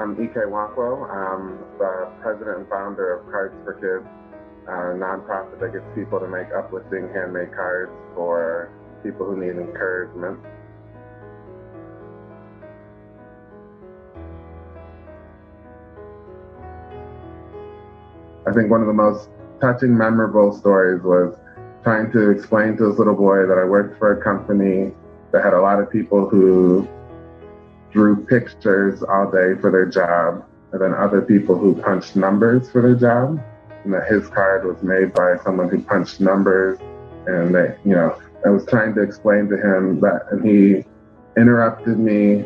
I'm Ike Nwankwo. I'm the president and founder of Cards for Kids, a nonprofit that gets people to make uplifting handmade cards for people who need encouragement. I think one of the most touching, memorable stories was trying to explain to this little boy that I worked for a company that had a lot of people who drew pictures all day for their job, and then other people who punched numbers for their job. And that his card was made by someone who punched numbers. And they, you know, I was trying to explain to him that, and he interrupted me,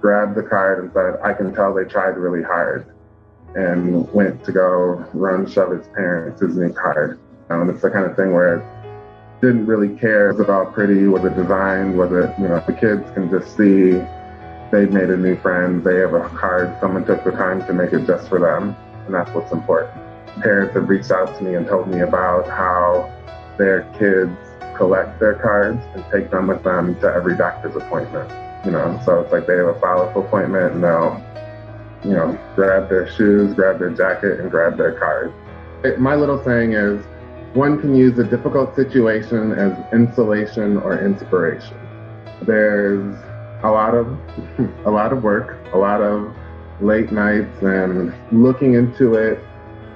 grabbed the card, and said, I can tell they tried really hard. And went to go run shove his parents his new card. And it's the kind of thing where didn't really care all pretty, was it designed, was it, you know, the kids can just see they've made a new friend, they have a card, someone took the time to make it just for them, and that's what's important. Parents have reached out to me and told me about how their kids collect their cards and take them with them to every doctor's appointment. You know, so it's like they have a follow-up appointment and they'll, you know, grab their shoes, grab their jacket, and grab their card. It, my little saying is, one can use a difficult situation as insulation or inspiration. There's a lot of a lot of work, a lot of late nights, and looking into it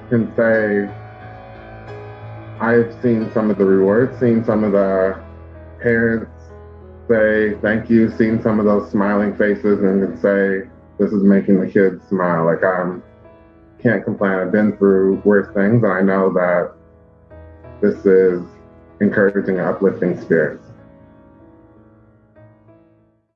can say I've seen some of the rewards, seen some of the parents say thank you, seen some of those smiling faces, and say this is making the kids smile. Like I'm can't complain. I've been through worse things, and I know that this is encouraging and uplifting spirits.